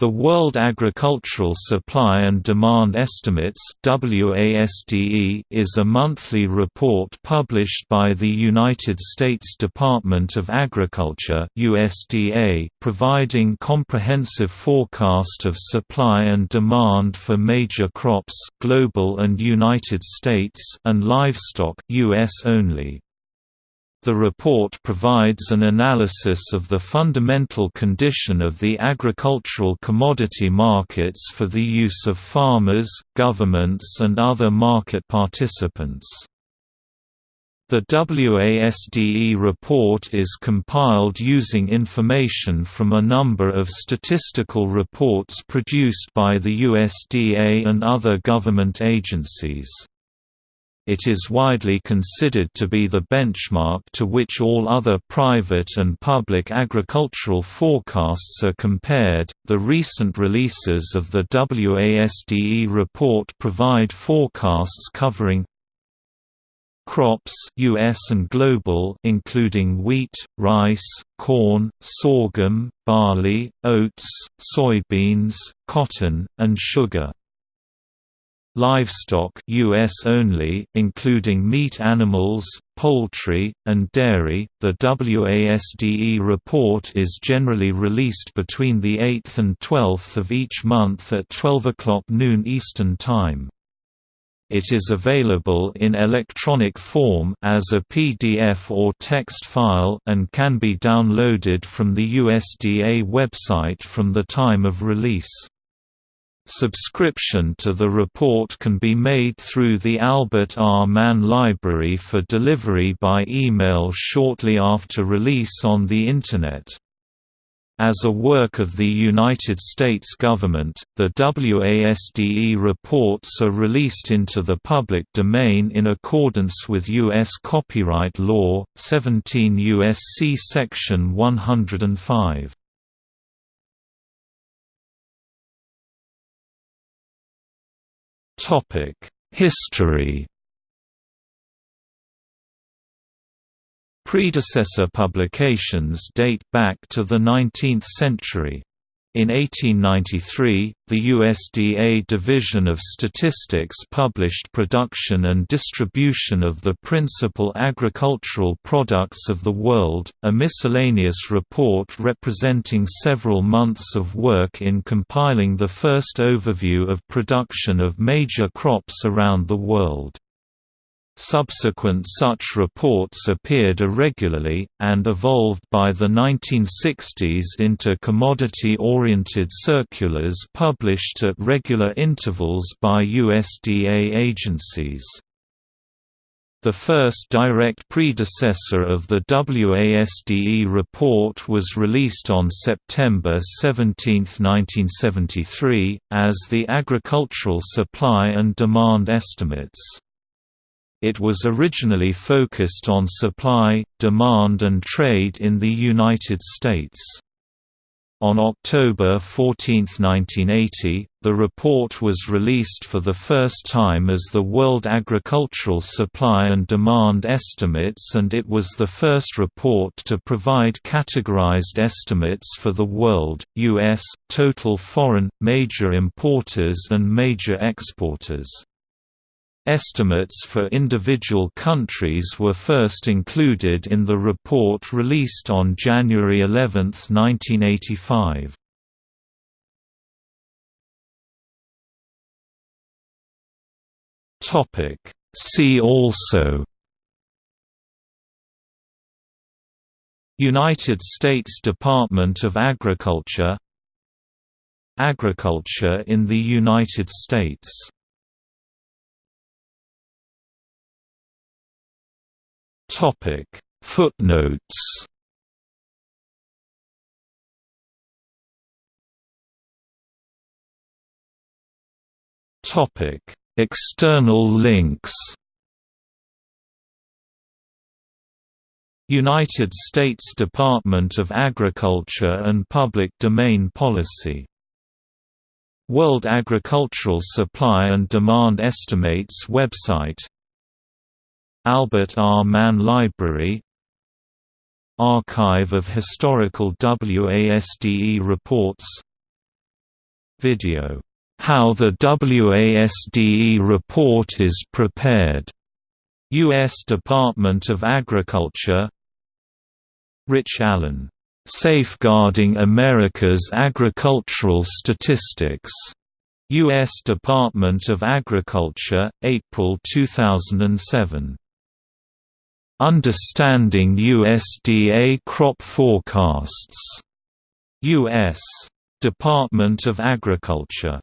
The World Agricultural Supply and Demand Estimates is a monthly report published by the United States Department of Agriculture USDA, providing comprehensive forecast of supply and demand for major crops global and United States and livestock US only. The report provides an analysis of the fundamental condition of the agricultural commodity markets for the use of farmers, governments and other market participants. The WASDE report is compiled using information from a number of statistical reports produced by the USDA and other government agencies. It is widely considered to be the benchmark to which all other private and public agricultural forecasts are compared. The recent releases of the WASDE report provide forecasts covering crops US and global including wheat, rice, corn, sorghum, barley, oats, soybeans, cotton, and sugar. Livestock US only, including meat animals, poultry, and dairy. The WASDE report is generally released between the 8th and 12th of each month at 12 o'clock noon Eastern Time. It is available in electronic form as a PDF or text file and can be downloaded from the USDA website from the time of release. Subscription to the report can be made through the Albert R. Mann Library for delivery by email shortly after release on the Internet. As a work of the United States government, the WASDE reports are released into the public domain in accordance with U.S. copyright law, 17 U.S.C. Section 105. History. Predecessor publications date back to the 19th century. In 1893, the USDA Division of Statistics published production and distribution of the principal agricultural products of the world, a miscellaneous report representing several months of work in compiling the first overview of production of major crops around the world. Subsequent such reports appeared irregularly, and evolved by the 1960s into commodity-oriented circulars published at regular intervals by USDA agencies. The first direct predecessor of the WASDE report was released on September 17, 1973, as the Agricultural Supply and Demand Estimates. It was originally focused on supply, demand and trade in the United States. On October 14, 1980, the report was released for the first time as the World Agricultural Supply and Demand Estimates and it was the first report to provide categorized estimates for the world, U.S., total foreign, major importers and major exporters. Estimates for individual countries were first included in the report released on January 11, 1985. See also United States Department of Agriculture Agriculture in the United States Topic. Footnotes. Topic. External links. United States Department of Agriculture and Public Domain Policy. World Agricultural Supply and Demand Estimates website Albert R. Mann Library Archive of Historical WASDE Reports Video, "'How the WASDE Report is Prepared' U.S. Department of Agriculture Rich Allen, "'Safeguarding America's Agricultural Statistics' U.S. Department of Agriculture, April 2007. Understanding USDA Crop Forecasts. U.S. Department of Agriculture